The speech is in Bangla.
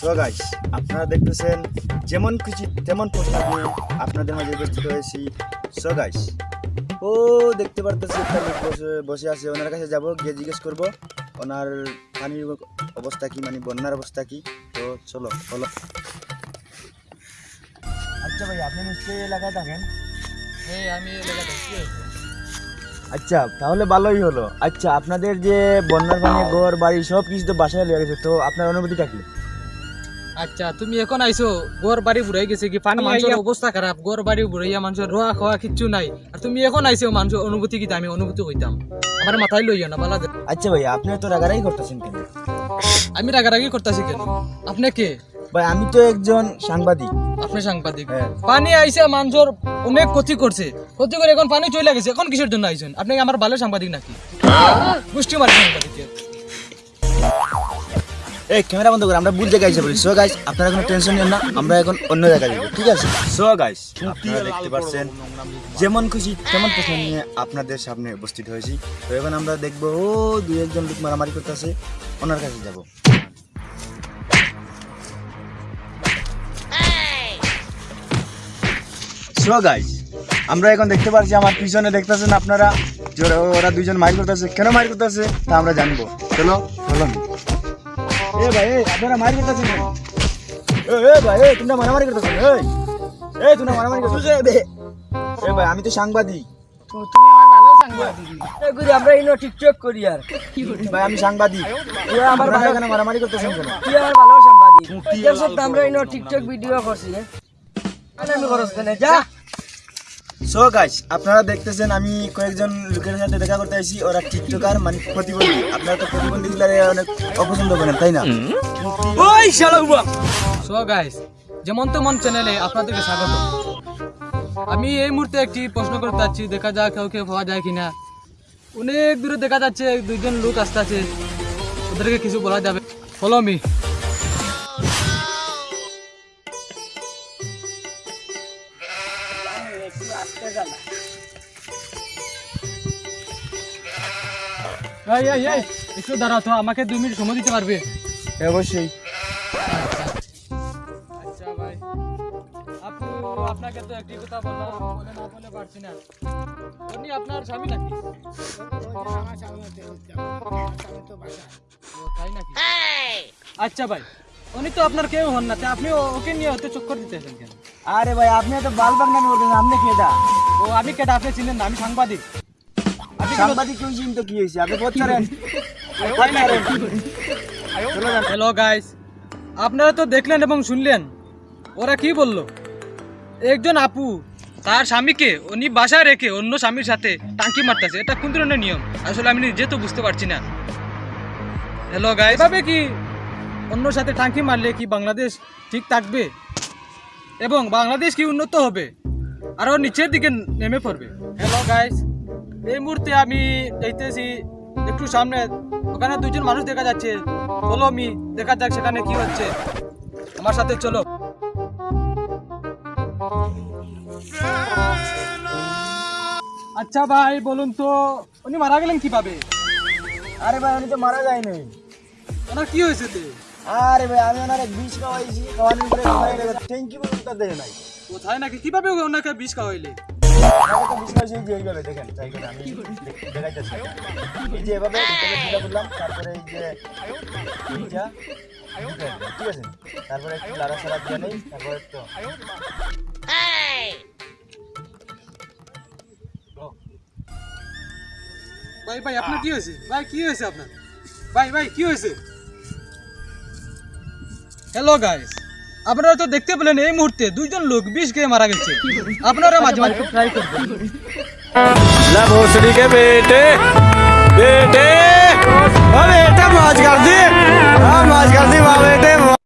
সো গাইস আপনারা দেখতেছেন যেমন খুশি তেমন প্রশ্ন আপনাদের মাঝে উপস্থিত হয়েছি। সো গাইস ও দেখতে পারতেছি একটা লোক বসে বসে আছে। ওনার কাছে যাব গিয়ে জিজ্ঞেস করব ওনার পানির অবস্থা কি মানে বন্যার অবস্থা কি? তো চলো চলো আচ্ছা ভাই আপনি নিশ্চয়ই এলাকায় থাকেন? হ্যাঁ আমি আচ্ছা তাহলে ভালোই হলো। আচ্ছা আপনাদের যে বন্যার পানি ঘর বাড়ি সব কিছু তো বাসায় লেগে গেছে। তো আপনার অনুভূতিটা কি? আচ্ছা তুমি এখন আইছো গোর বাড়ি বুড়াই গেছে কি? পানি মানুষের অবস্থা খারাপ গোর বাড়ি বুড়াইয়া মানুষের রোয়া খাওয়া কিচ্ছু নাই। আর তুমি এখন আইছো মানুষের অনুভূতি কি আমি অনুভূতি কইতাম আমার মাথায় লইয়া না বালা আচ্ছা ভাই আপনি তো রাগারাই করতেছেন কেন? আমি রাগারাগি করতেছি কেন? আপনি কে? ভাই আমি তো একজন সাংবাদিক। আপনি সাংবাদিক। হ্যাঁ। পানি আইছে মানুষের অনেক ক্ষতি করছে ক্ষতি করে এখন পানি চলে গেছে এখন কিসের জন্য আইছেন? আপনি কি আমার ভালো সাংবাদিক নাকি? গোষ্ঠী মারি সাংবাদিকের এই ক্যামেরা বন্ধ করে, আমরা ভুল জায়গায় এসে বলি সো গাইস আপনারা কোনো টেনশন নিন না, আমরা এখন অন্য জায়গায় যাব, ঠিক আছে? সো গাইস আপনারা দেখতে পাচ্ছেন, যেমন খুশি তেমন প্রশ্ন নিয়ে আপনাদের সামনে উপস্থিত হয়েছি। তো এখন আমরা দেখব, ও, দুই একজন লোক মারামারি করতেছে, ওনার কাছে যাব। সো গাইস আমরা এখন দেখতে পাচ্ছি আমার পিছনে দেখতেছেন আপনারা ওরা দুইজন মাইর করতেছে। কেন মাইর করতেছে তা আমরা জানব। চলো চলো। এ ভাই আপনারা মার করতেছেন কেন? এ এ ভাই এ তোমরা মারামারি করতেছেন এই এ তোমরা মারামারি করতেছেন এ ভাই আমি তো সাংবাদিক। তুমি আমার ভালো সাংবাদিক। এগুলি আমরা ইনো টিকটক করি আর। ভাই আমি সাংবাদিক। তুই আমার আপনারা ভালো মারামারি করতেছেন কেন? তুই আমার ভালো সাংবাদিক? এর আমরা ইনো টিকটক ভিডিও করছি হ্যাঁ? আমি খরচ যা! সো গাইস আপনারা দেখতেছেন আমি কয়েকজন লোকের সাথে দেখা করতে আইছি ওরা টিকটকার মানে প্রতিবন্ধী। আপনারা তো প্রতিবন্ধী গুলারে অনেক অপছন্দ করেন, তাই না? ওই শালা সো গাইস যেমন তেমন চ্যানেলে আপনাদেরকে স্বাগত। আমি এই মুহূর্তে একটি প্রশ্ন করতে যাচ্ছি, দেখা যাক কাউকে পাওয়া যায় কিনা। অনেক দূরে দেখা যাচ্ছে, দুইজন লোক আসতে আছে ওদেরকে কিছু বলা যাবে। ফলো মি এই এই এই একটু দাঁড়াও তো আমাকে দুই মিনিট সময় দিতে পারবে? অবশ্যই। আচ্ছা ভাই। আপনি আপনাকে তো একটি কথা বললাম বলে না বলে পারছি না। উনি আপনার স্বামী নাকি? তাই নাকি? আচ্ছা ভাই। উনি তো আপনার কেউ হন না আপনি ওকে নিয়ে হতে চক্কর দিতেছেন কেন? আরে ভাই আপনি তো বাল বাগনানি বলতেছেন আপনি খেদা ও আমি কেটা আপনি চিনেন না আমি সাংবাদিক। সাংবাদিক তো কি হয়েছে? আপনি যান হ্যালো গাইস আপনারা তো দেখলেন এবং শুনলেন। ওরা কি বলল? একজন আপু তার স্বামীকে উনি বাসায় রেখে অন্য স্বামীর সাথে টাঙ্কি মারতেছে। এটা কোন ধরনের নিয়ম? আসলে আমি নিজে তো বুঝতে পারছি না। হ্যালো গাইস এভাবে কি অন্য সাথে টাঙ্কি মারলে কি বাংলাদেশ ঠিক থাকবে? এবং বাংলাদেশ কি উন্নত হবে? আরও নিচের দিকে নেমে পড়বে। হ্যালো গাইস এই মুহূর্তে আমি দেখতেছি একটু সামনে ওখানে দুইজন মানুষ দেখা যাচ্ছে। বলো মি দেখা যাক সেখানে কি হচ্ছে। আমার সাথে চলো। আচ্ছা ভাই বলুন তো উনি মারা গেলেন কীভাবে? আরে ভাই উনি তো মারা যায় নাই ওনার কি হয়েছে আরে ভাই আমি ওনার বিষ খাওয়াইছি খাওয়ানোর পরে মারা গেছে। ট্যাঙ্কি দেয় নাই। কোথায় নাকি? কীভাবে ওনাকে বিষ খাওয়াইলে আমাকে তো বিষ খাওয়াইছি এই যে এইভাবে দেখেন তাই করে আমি দেখ- দেখাইতেছি এই যে এভাবে ভিতরে ঢিলা করলাম তারপরে এই যে এইটা ঢুকে দিলাম, ঠিক আছে তারপরে একটু লাড়া সারা দিয়ে নেই তারপরে তো ভাই ভাই আপনার কি হয়েছে? ভাই কি হয়েছে আপনার? ভাই ভাই কি হয়েছে? হ্যালো গাইস আপনারা তো দেখতে পেলেন এই মুহূর্তে দুইজন লোক বিষ খেয়ে মারা গেছে আপনারা মাঝে মাঝে ট্রাই করবেন ला भोसड़ी के बेटे बेटे ओ बेटा मौज कर दी हाँ मौज कर दी वाह बेटे